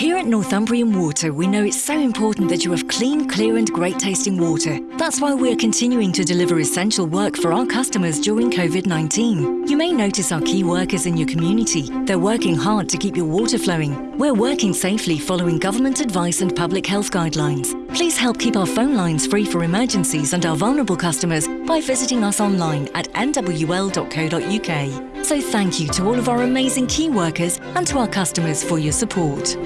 Here at Northumbrian Water, we know it's so important that you have clean, clear and great tasting water. That's why we're continuing to deliver essential work for our customers during COVID-19. You may notice our key workers in your community. They're working hard to keep your water flowing. We're working safely following government advice and public health guidelines. Please help keep our phone lines free for emergencies and our vulnerable customers by visiting us online at nwl.co.uk. So thank you to all of our amazing key workers and to our customers for your support.